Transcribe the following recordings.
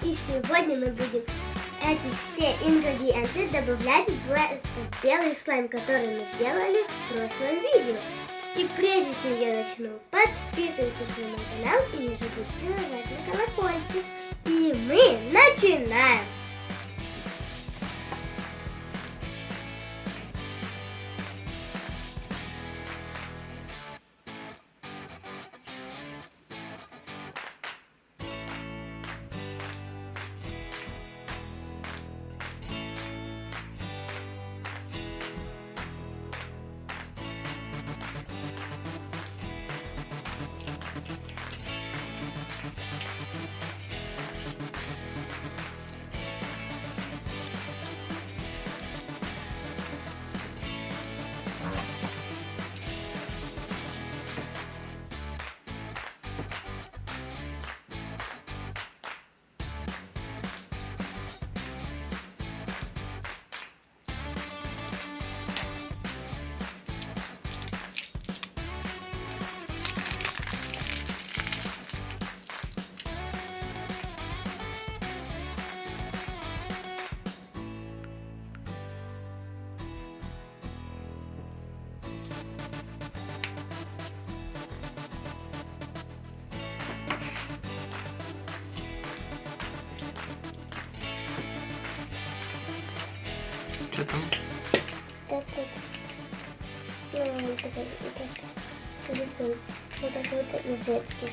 Сегодня мы будем эти все ингредиенты добавлять в белый слайм, который мы делали в прошлом видео. И прежде чем я начну, подписывайтесь на мой канал и не забудьте нажать на колокольчик. И мы начинаем! Что там? Вот. Такой, вот жидкий.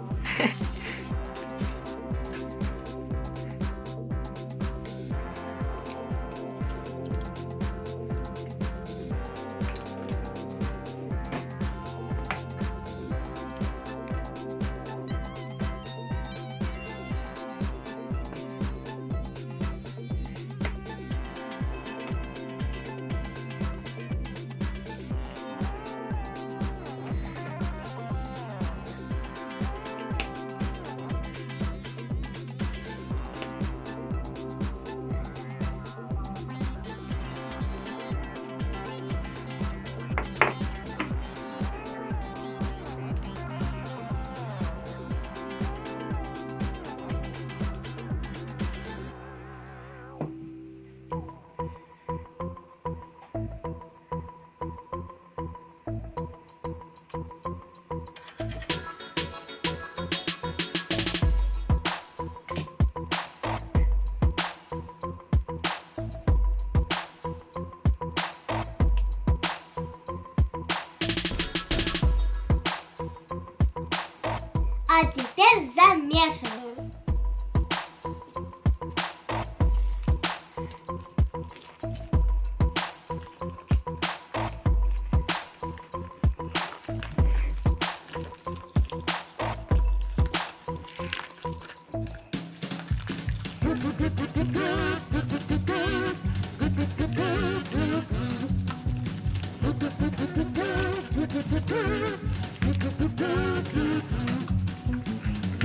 Смешиваем. Thank you.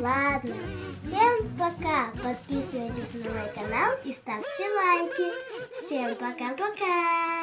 ладно. Всем пока. Подписывайтесь на мой канал и ставьте лайки. Всем пока-пока.